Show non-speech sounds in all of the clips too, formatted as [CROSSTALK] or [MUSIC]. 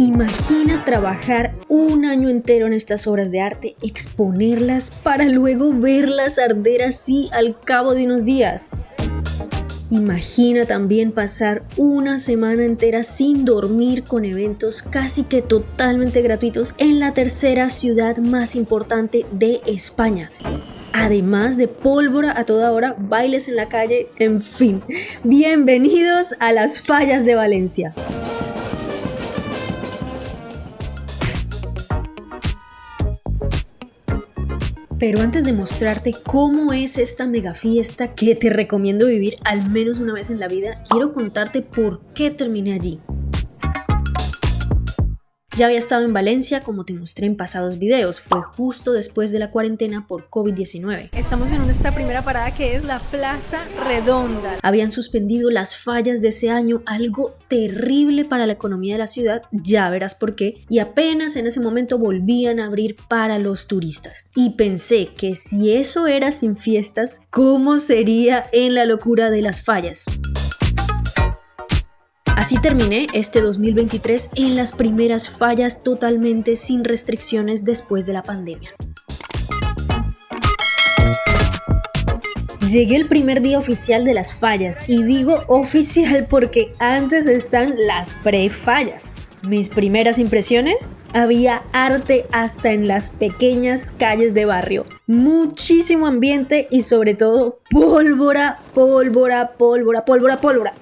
Imagina trabajar un año entero en estas obras de arte, exponerlas para luego verlas arder así al cabo de unos días. Imagina también pasar una semana entera sin dormir con eventos casi que totalmente gratuitos en la tercera ciudad más importante de España. Además de pólvora a toda hora, bailes en la calle, en fin. Bienvenidos a las fallas de Valencia. Pero antes de mostrarte cómo es esta mega fiesta que te recomiendo vivir al menos una vez en la vida, quiero contarte por qué terminé allí. Ya había estado en Valencia como te mostré en pasados videos, fue justo después de la cuarentena por COVID-19. Estamos en esta primera parada que es la Plaza Redonda. Habían suspendido las fallas de ese año, algo terrible para la economía de la ciudad, ya verás por qué, y apenas en ese momento volvían a abrir para los turistas. Y pensé que si eso era sin fiestas, ¿cómo sería en la locura de las fallas? Así terminé este 2023 en las primeras fallas totalmente sin restricciones después de la pandemia. Llegué el primer día oficial de las fallas y digo oficial porque antes están las pre-fallas. Mis primeras impresiones, había arte hasta en las pequeñas calles de barrio. Muchísimo ambiente y sobre todo pólvora, pólvora, pólvora, pólvora, pólvora.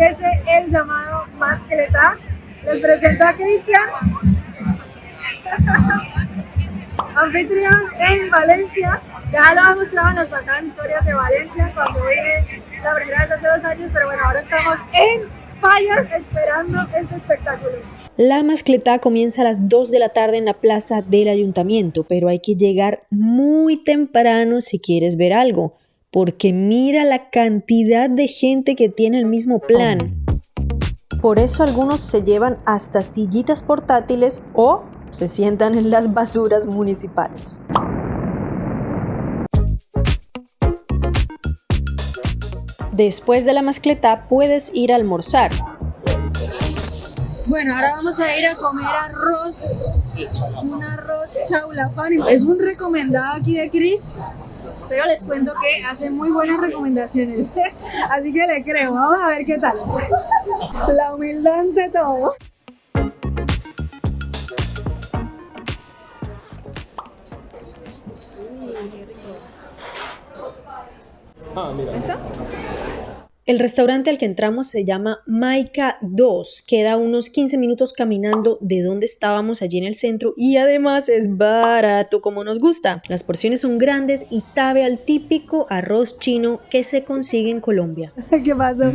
Que empiece el llamado Mascleta. Les presento a Cristian, [LAUGHS] anfitrión en Valencia. Ya lo ha mostrado en las pasadas historias de Valencia cuando vine la primera vez hace dos años, pero bueno, ahora estamos en Fallas esperando este espectáculo. La mascleta comienza a las 2 de la tarde en la plaza del ayuntamiento, pero hay que llegar muy temprano si quieres ver algo porque mira la cantidad de gente que tiene el mismo plan. Por eso algunos se llevan hasta sillitas portátiles o se sientan en las basuras municipales. Después de la mascleta puedes ir a almorzar. Bueno, ahora vamos a ir a comer arroz, un arroz chaulafán. Es un recomendado aquí de Chris pero les cuento que hace muy buenas recomendaciones, [LAUGHS] así que le creo, vamos a ver qué tal. [LAUGHS] La humildad ante todo. Ah, mira. ¿Está? El restaurante al que entramos se llama Maika 2, queda unos 15 minutos caminando de donde estábamos allí en el centro y además es barato como nos gusta. Las porciones son grandes y sabe al típico arroz chino que se consigue en Colombia. [LAUGHS] ¿Qué pasó?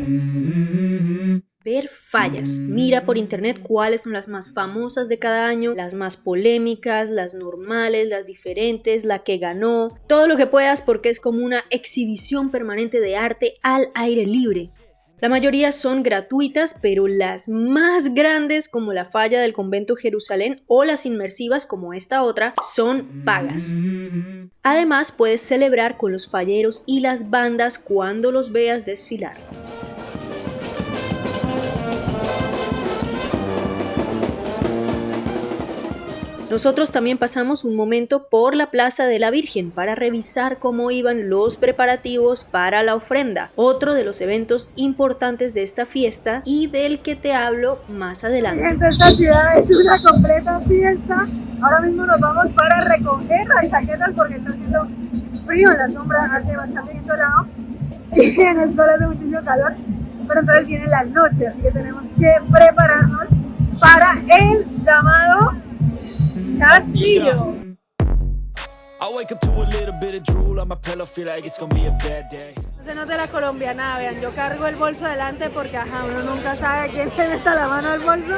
Ver fallas. Mira por internet cuáles son las más famosas de cada año, las más polémicas, las normales, las diferentes, la que ganó, todo lo que puedas porque es como una exhibición permanente de arte al aire libre. La mayoría son gratuitas, pero las más grandes como la falla del convento Jerusalén o las inmersivas como esta otra son pagas. Además puedes celebrar con los falleros y las bandas cuando los veas desfilar. Nosotros también pasamos un momento por la Plaza de la Virgen para revisar cómo iban los preparativos para la ofrenda, otro de los eventos importantes de esta fiesta y del que te hablo más adelante. esta ciudad es una completa fiesta. Ahora mismo nos vamos para recoger las chaquetas porque está haciendo frío en la sombra, hace bastante viento lado [LAUGHS] y en el sol hace muchísimo calor. Pero entonces viene la noche, así que tenemos que prepararnos para el llamado Castillo. No se nota la colombiana, vean, yo cargo el bolso adelante porque ajá, uno nunca sabe quién [LAUGHS] le meta la mano al bolso.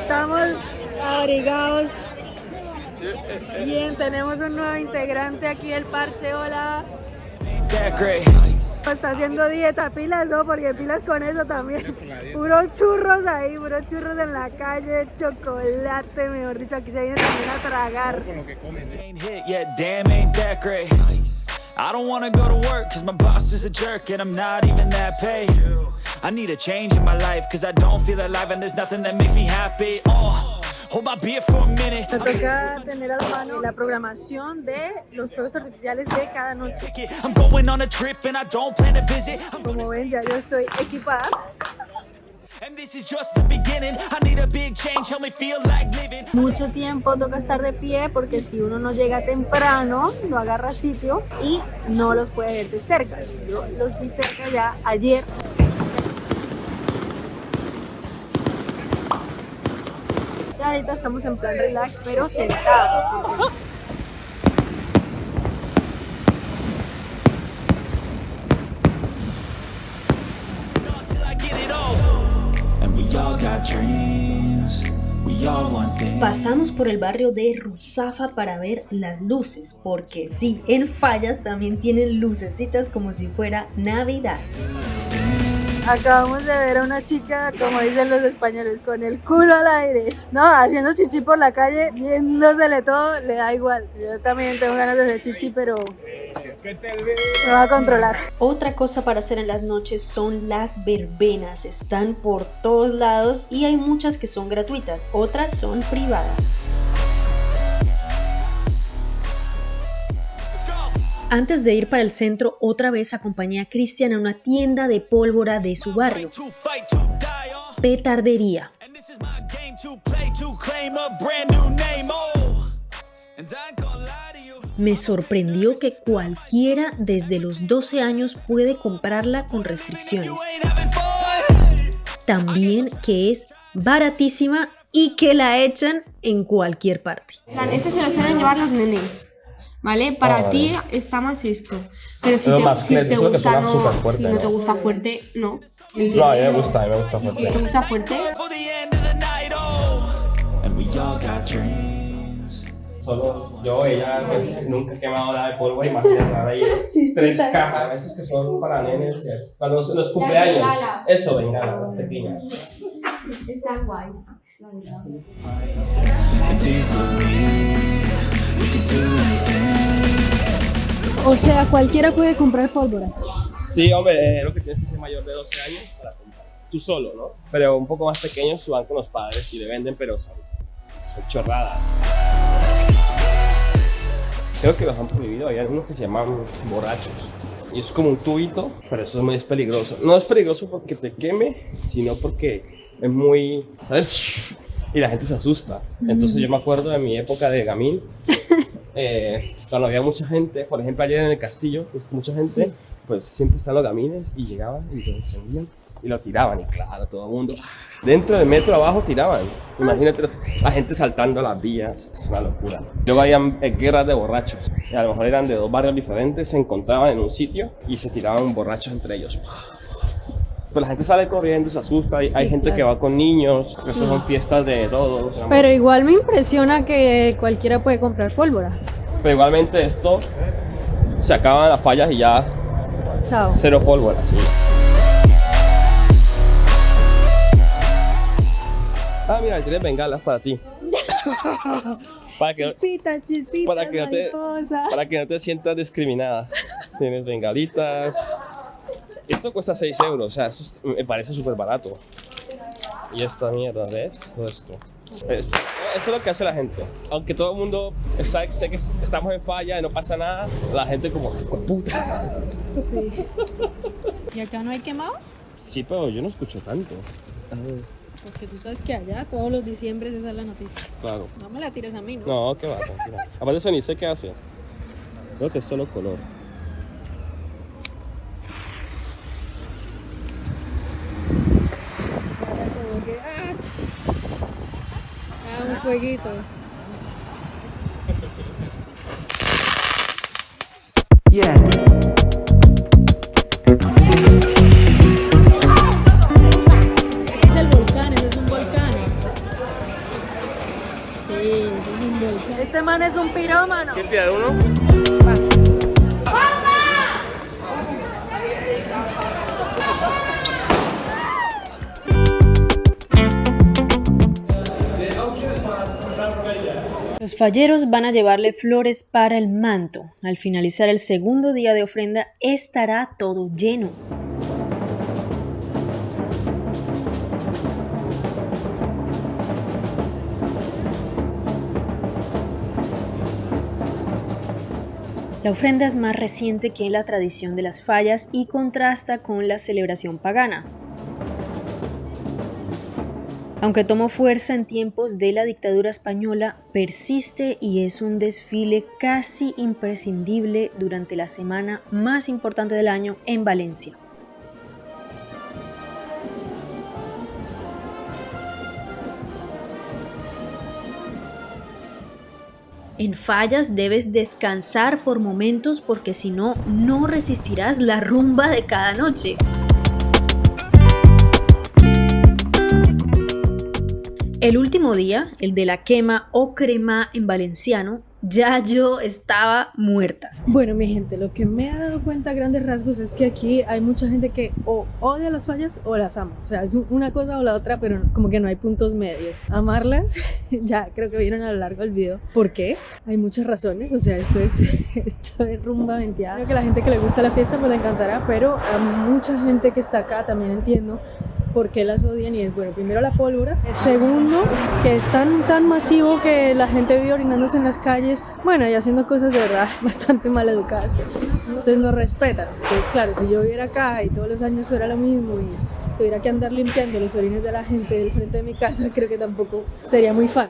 Estamos abrigados. Bien, tenemos un nuevo integrante aquí del parche, hola. Great. Está haciendo dieta, pilas no, porque pilas con eso también. Puros churros ahí, puros churros en la calle, chocolate, mejor dicho, aquí se viene también a tragar. Yet, damn, ain't that great. I don't wanna go to work cause my boss is a jerk and I'm not even that paid. I need a change in my life cause I don't feel alive and there's nothing that makes me happy. Oh, hold my beer for a minute. Me toca tener a la mano la programación de los fuegos artificiales de cada noche. Como ven, ya yo estoy equipada. Mucho tiempo toca estar de pie porque si uno no llega temprano, no agarra sitio y no los puede ver de cerca. Yo los vi cerca ya ayer. Ahorita estamos en plan relax, pero sentados. porque. Pasamos por el barrio de Ruzafa para ver las luces, porque sí, en Fallas también tienen lucecitas como si fuera Navidad. Acabamos de ver a una chica, como dicen los españoles, con el culo al aire. No, haciendo chichi por la calle, viéndosele todo, le da igual. Yo también tengo ganas de hacer chichi, pero me va a controlar. Otra cosa para hacer en las noches son las verbenas. Están por todos lados y hay muchas que son gratuitas, otras son privadas. Antes de ir para el centro, otra vez acompañé a Cristian a una tienda de pólvora de su barrio. Petardería. Me sorprendió que cualquiera desde los 12 años puede comprarla con restricciones. También que es baratísima y que la echan en cualquier parte. se suelen llevar los. ¿Vale? Para Ah, vale. ti está más esto. Pero si Pero te, más si te gusta, suena no, superfuerte, si no te ¿no? gusta fuerte, no. No, a mí me gusta, a mí me gusta Si te fuerte. gusta fuerte, For the end of the night. And we all got dreams. Solo yo, ella, pues nunca he quemado nada de polvo. Imagínate, ahora hay [LAUGHS] tres cajas, esos que son para nenes. que Cuando los, los cumpleaños, eso, venga, pequeñas. están guays. O sea, cualquiera puede comprar pólvora. Sí, hombre, eh, lo que tienes que ser mayor de 12 años para comprar. Tú solo, ¿no? Pero un poco más pequeños van con los padres y le venden, pero son, son chorradas. Creo que los han prohibido, hay algunos que se llaman borrachos. Y es como un tubito, pero eso es muy peligroso. No es peligroso porque te queme, sino porque es muy, ¿sabes? Y la gente se asusta. Entonces yo me acuerdo de mi época de gamín, eh, cuando había mucha gente, por ejemplo ayer en el castillo, pues mucha gente, pues siempre están los gamines y llegaban y lo encendían y lo tiraban y claro, todo el mundo dentro del metro abajo tiraban. Imagínate la gente saltando las vías, es una locura. Luego habían eh, guerras de borrachos, y a lo mejor eran de dos barrios diferentes, se encontraban en un sitio y se tiraban borrachos entre ellos. Pues la gente sale corriendo, se asusta, hay, hay gente que va con niños, estas son fiestas de todos. Pero igual me impresiona que cualquiera puede comprar pólvora. Pero igualmente esto se acaban las fallas y ya Chao. cero pólvora, sí. Ah, mira, tienes bengalas para ti. [LAUGHS] para, que, Chispita, chispita, para, que no te, para que no te sientas discriminada. Tienes bengalitas. Esto cuesta 6 euros, o sea, eso es- me parece súper barato. Y esta mierda, ¿ves? Todo esto. Esto- Eso es lo que hace la gente. Aunque todo el mundo está, sé que estamos en falla y no pasa nada, la gente como, "Hijo de puta. ¿Y acá no hay quemados? Sí, pero yo no escucho tanto. Porque tú sabes que allá todos los diciembres esa es la noticia. Claro. No me la tires a mí, ¿no? No, qué va, tranquila. Aparte eso ni sé qué hace. Creo que es solo color. Como que, ah. Un jueguito. Yeah. Es el volcán, ese es un volcán. Sí, ese es un volcán. Este man es un pirómano. Falleros van a llevarle flores para el manto. Al finalizar el segundo día de ofrenda estará todo lleno. La ofrenda es más reciente que la tradición de las fallas y contrasta con la celebración pagana. Aunque tomó fuerza en tiempos de la dictadura española, persiste y es un desfile casi imprescindible durante la semana más importante del año en Valencia. En fallas debes descansar por momentos porque si no, no resistirás la rumba de cada noche. El último día, el de la quema o crema en valenciano, ya yo estaba muerta. Bueno, mi gente, lo que me ha dado cuenta a grandes rasgos es que aquí hay mucha gente que o odia las fallas o las ama. O sea, es una cosa o la otra, pero como que no hay puntos medios. Amarlas, [LAUGHS] ya creo que vieron a lo largo del video. ¿Por qué? Hay muchas razones. O sea, esto es, [LAUGHS] esto es rumba venteada. Creo que la gente que le gusta la fiesta pues le encantará, pero a mucha gente que está acá también entiendo por qué las odian y es bueno, primero la pólvora, segundo que es tan, tan masivo que la gente vive orinándose en las calles, bueno y haciendo cosas de verdad [LAUGHS] bastante mal educadas, entonces no respetan, entonces claro, si yo viviera acá y todos los años fuera lo mismo y tuviera que andar limpiando los orines de la gente del frente de mi casa, [LAUGHS] creo que tampoco sería muy fan.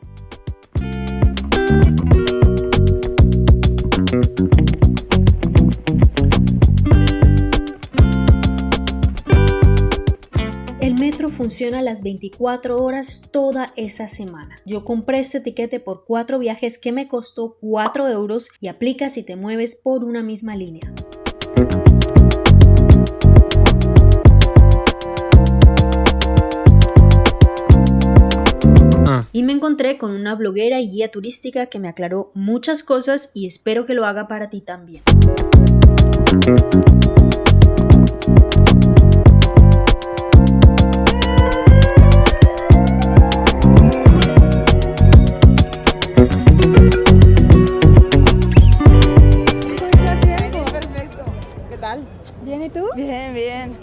Funciona las 24 horas toda esa semana. Yo compré este tiquete por cuatro viajes que me costó 4 euros y aplica si te mueves por una misma línea. Ah. Y me encontré con una bloguera y guía turística que me aclaró muchas cosas y espero que lo haga para ti también. Bien, bien.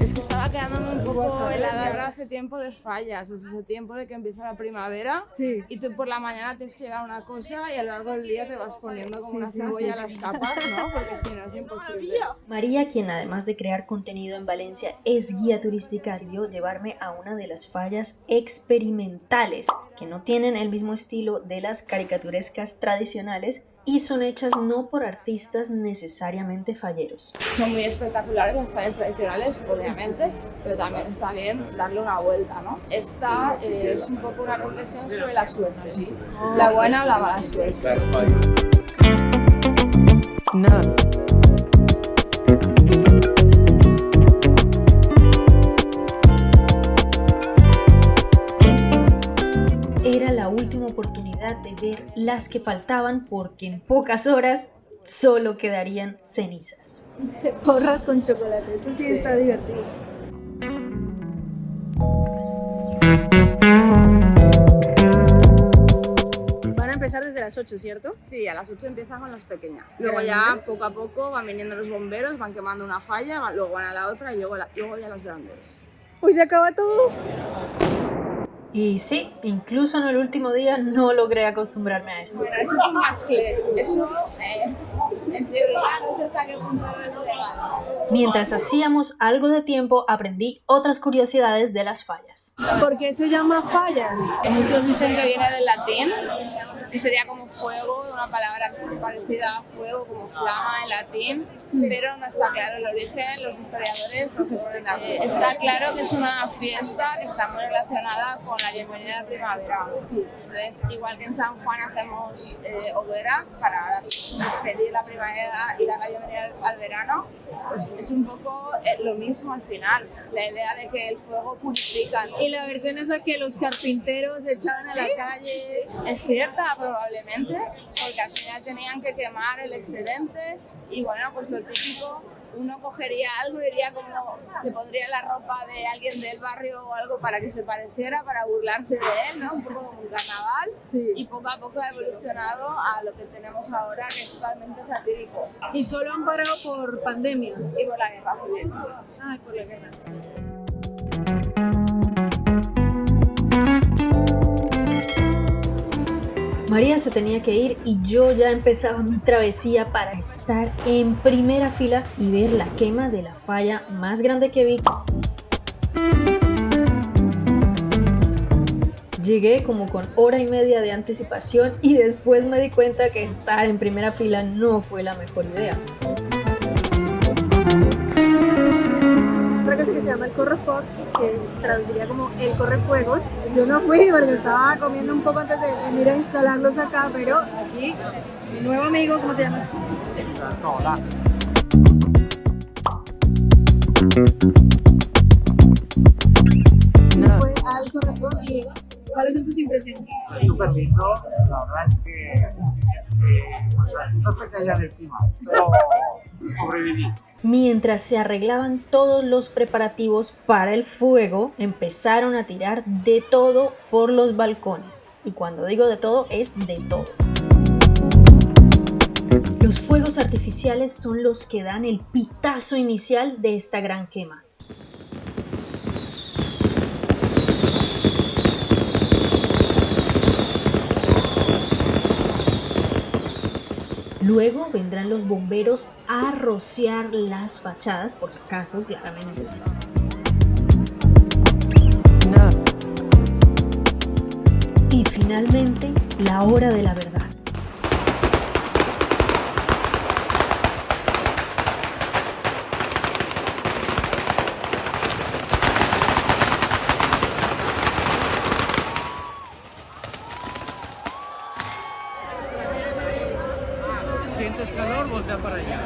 Es que estaba quedándome un poco helada hace tiempo de fallas, es hace tiempo de que empieza la primavera sí. y tú por la mañana tienes que llevar una cosa y a lo largo del día te vas poniendo como una cebolla las capas, ¿no? Porque si no es imposible. María, quien además de crear contenido en Valencia es guía turística, decidió llevarme a una de las fallas experimentales que no tienen el mismo estilo de las caricaturescas tradicionales y son hechas no por artistas necesariamente falleros. Son muy espectaculares las fallas tradicionales, obviamente, pero también está bien darle una vuelta, ¿no? Esta eh, es un poco una reflexión sobre la suerte, la buena o la mala suerte. No. Las que faltaban porque en pocas horas solo quedarían cenizas. [LAUGHS] Porras con chocolate, esto sí, está divertido. Van a empezar desde las 8, ¿cierto? Sí, a las 8 empiezan con las pequeñas. Luego ya poco a poco van viniendo los bomberos, van quemando una falla, luego van a la otra y luego, luego ya las grandes. Pues se acaba todo. Y sí, incluso en el último día no logré acostumbrarme a esto. Bueno, eso es un mascle. Eso, eh, en teoría, no sé hasta qué punto es legal. Mientras hacíamos algo de tiempo, aprendí otras curiosidades de las fallas. ¿Por qué se llama fallas? Muchos dicen que viene del latín, que sería como fuego, de una palabra parecida a fuego, como flama en latín pero no está claro el origen, los historiadores no se ponen de acuerdo. Está claro que es una fiesta que está muy relacionada con la bienvenida a la primavera. Entonces, igual que en San Juan hacemos eh, hogueras para despedir la primavera y dar la bienvenida al verano, pues es un poco eh, lo mismo al final, la idea de que el fuego purifica. Y la versión esa que los carpinteros echaban a la calle. Es cierta, probablemente, porque al final tenían que quemar el excedente y bueno, pues lo típico, uno cogería algo y iría como que pondría la ropa de alguien del barrio o algo para que se pareciera, para burlarse de él, ¿no? Un poco como un carnaval Sí. y poco a poco ha evolucionado a lo que tenemos ahora que es totalmente satírico Y solo han parado por pandemia. y por la guerra civil. Ay, por la guerra. sí. María se tenía que ir y yo ya empezaba mi travesía para estar en primera fila y ver la quema de la falla más grande que vi. Llegué como con hora y media de anticipación y después me di cuenta que estar en primera fila no fue la mejor idea. Llama el correfoc, que se traduciría como el correfuegos. Yo no fui porque estaba comiendo un poco antes de venir a instalarlos acá, pero aquí, mi nuevo amigo, ¿cómo te llamas? Sí, fue al correfoc y ¿cuáles son tus impresiones? súper lindo. La verdad es que eh, pues, no se caían encima, pero sobreviví. Mientras se arreglaban todos los preparativos para el fuego, empezaron a tirar de todo por los balcones. Y cuando digo de todo, es de todo. Los fuegos artificiales son los que dan el pitazo inicial de esta gran quema. Luego vendrán los bomberos a rociar las fachadas, por si acaso, claramente. Y finalmente, la hora de la verdad. ¿Sientes calor? Voltea para allá.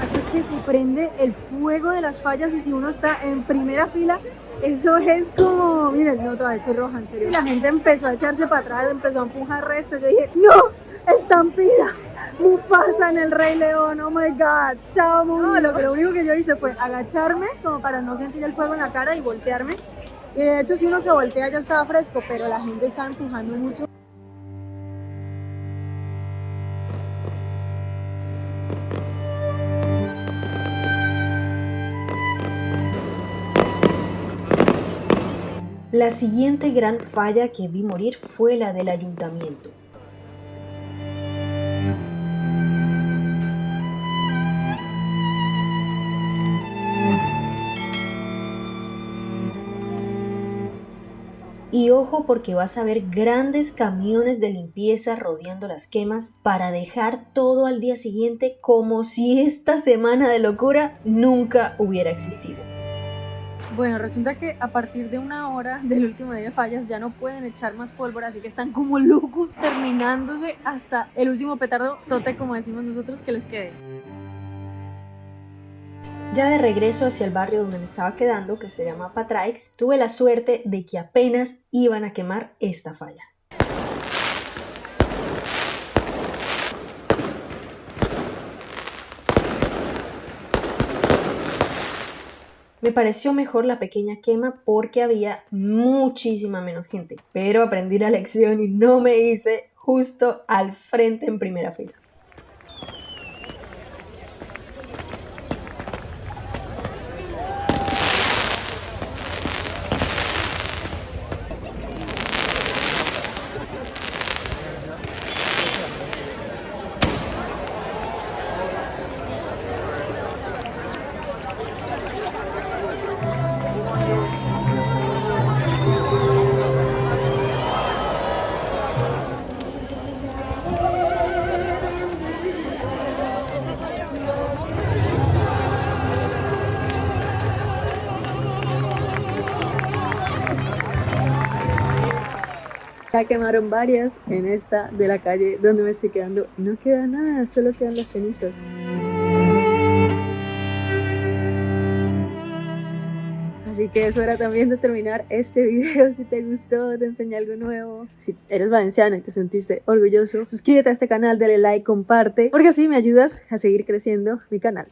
Así es que se prende el fuego de las fallas y si uno está en primera fila, eso es como, miren, no, todavía estoy roja, en serio. La gente empezó a echarse para atrás, empezó a empujar resto. Yo dije, no, estampida, Mufasa en el Rey León, oh my god, chao mundo. No, lo, lo único que yo hice fue agacharme como para no sentir el fuego en la cara y voltearme. Y de hecho, si uno se voltea ya estaba fresco, pero la gente estaba empujando mucho. La siguiente gran falla que vi morir fue la del ayuntamiento. Y ojo porque vas a ver grandes camiones de limpieza rodeando las quemas para dejar todo al día siguiente como si esta semana de locura nunca hubiera existido. Bueno, resulta que a partir de una hora del último día de fallas ya no pueden echar más pólvora, así que están como locos terminándose hasta el último petardo tote, como decimos nosotros, que les quede. Ya de regreso hacia el barrio donde me estaba quedando, que se llama Patraix, tuve la suerte de que apenas iban a quemar esta falla. Me pareció mejor la pequeña quema porque había muchísima menos gente, pero aprendí la lección y no me hice justo al frente en primera fila. Quemaron varias en esta de la calle donde me estoy quedando. No queda nada, solo quedan las cenizas. Así que es hora también de terminar este video. Si te gustó, te enseñé algo nuevo. Si eres valenciano y te sentiste orgulloso, suscríbete a este canal, dale like, comparte, porque así me ayudas a seguir creciendo mi canal.